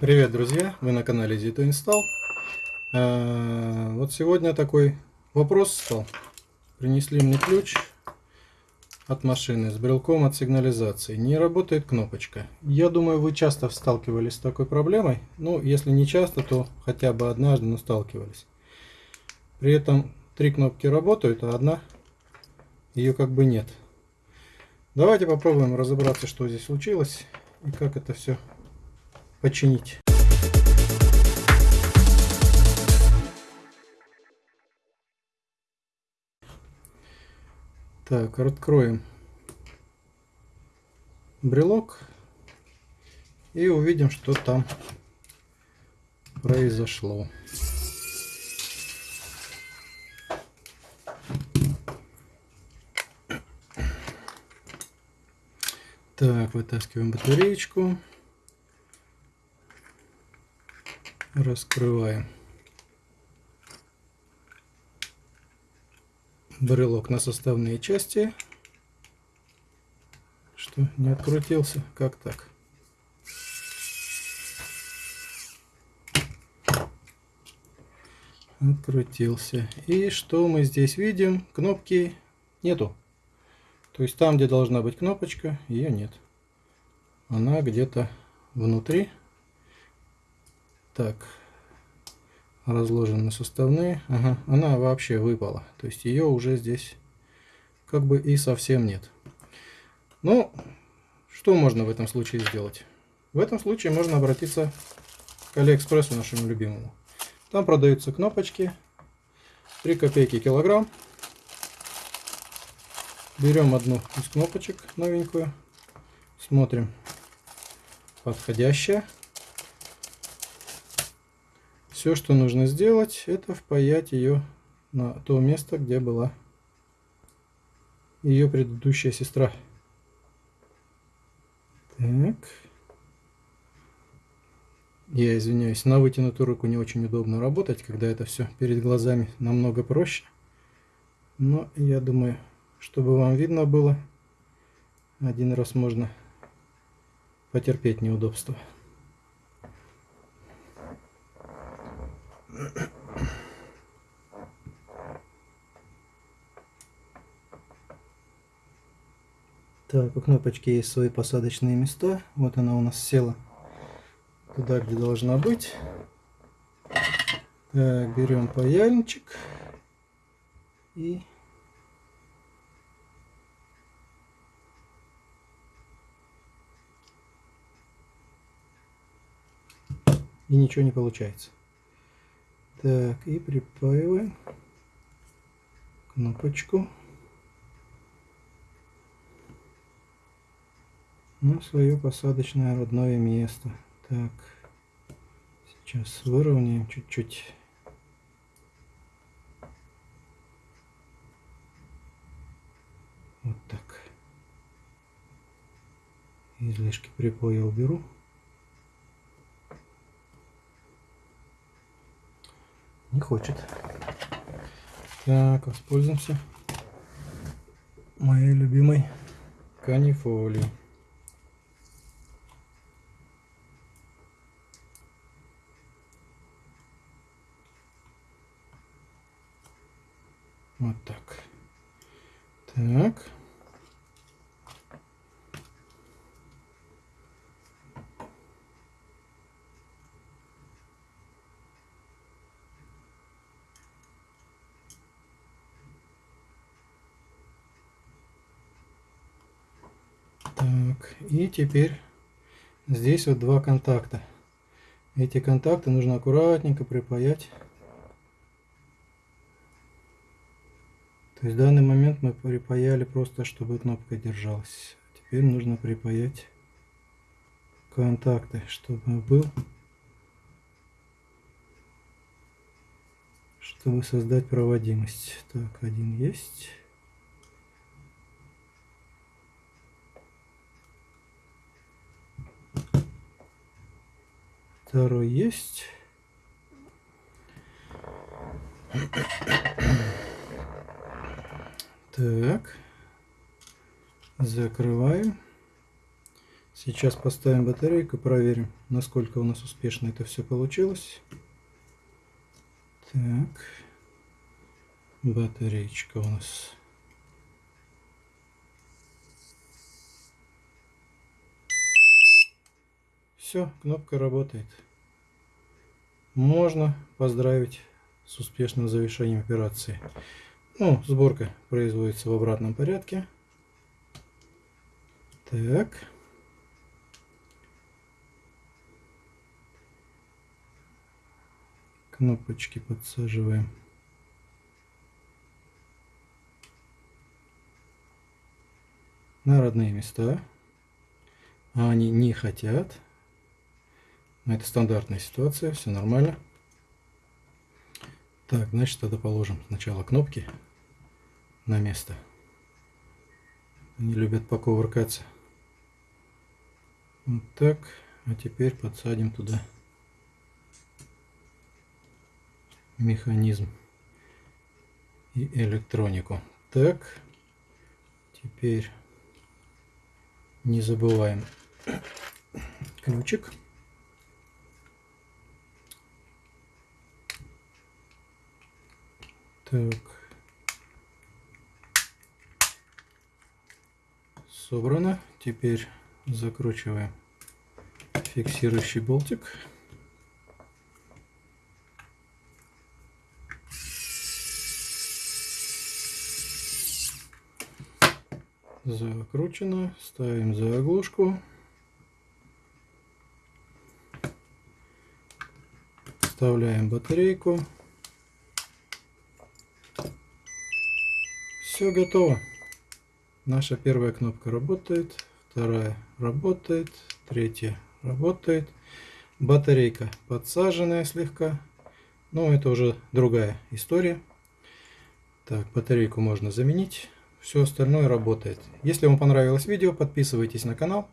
Привет, друзья! Вы на канале Zito Install. А, вот сегодня такой вопрос стал. Принесли мне ключ от машины с брелком от сигнализации. Не работает кнопочка. Я думаю, вы часто сталкивались с такой проблемой. Ну, если не часто, то хотя бы однажды, но сталкивались. При этом три кнопки работают, а одна ее как бы нет. Давайте попробуем разобраться, что здесь случилось и как это все починить. Так, откроем брелок и увидим, что там произошло. Так, вытаскиваем батареечку. Раскрываем. Брелок на составные части. Что не открутился? Как так? Открутился. И что мы здесь видим? Кнопки нету. То есть там где должна быть кнопочка ее нет. Она где-то внутри так, разложены составные. Ага, она вообще выпала. То есть ее уже здесь как бы и совсем нет. Ну, что можно в этом случае сделать? В этом случае можно обратиться к Алиэкспрессу нашему любимому. Там продаются кнопочки. 3 копейки килограмм. Берем одну из кнопочек новенькую. Смотрим подходящая. Все, что нужно сделать, это впаять ее на то место, где была ее предыдущая сестра. Так. Я извиняюсь, на вытянутую руку не очень удобно работать, когда это все перед глазами намного проще. Но я думаю, чтобы вам видно было, один раз можно потерпеть неудобства. Так, у кнопочки есть свои посадочные места. Вот она у нас села туда, где должна быть. Так, берем паяльничек и и ничего не получается. Так, и припаиваем кнопочку на свое посадочное родное место. Так, сейчас выровняем чуть-чуть. Вот так. Излишки припоя уберу. Не хочет. Так, воспользуемся моей любимой канифолией. Вот так. Так. Так, и теперь здесь вот два контакта. Эти контакты нужно аккуратненько припаять. То есть в данный момент мы припаяли просто, чтобы кнопка держалась. Теперь нужно припаять контакты, чтобы был, чтобы создать проводимость. Так, один есть. Второй есть. Так. Закрываем. Сейчас поставим батарейку, проверим, насколько у нас успешно это все получилось. Так, батареечка у нас. Все, кнопка работает. Можно поздравить с успешным завершением операции. Ну, сборка производится в обратном порядке. Так. Кнопочки подсаживаем. На родные места. А они не хотят. Но это стандартная ситуация, все нормально. Так, значит, тогда положим сначала кнопки на место. Они любят покувыркаться. Вот так. А теперь подсадим туда механизм и электронику. Так. Теперь не забываем ключик. Так. Собрано. Теперь закручиваем фиксирующий болтик. Закручено. Ставим заглушку. Вставляем батарейку. Все готово. Наша первая кнопка работает, вторая работает, третья работает. Батарейка подсаженная слегка. Но это уже другая история. Так, батарейку можно заменить. Все остальное работает. Если вам понравилось видео, подписывайтесь на канал.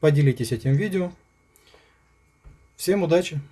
Поделитесь этим видео. Всем удачи!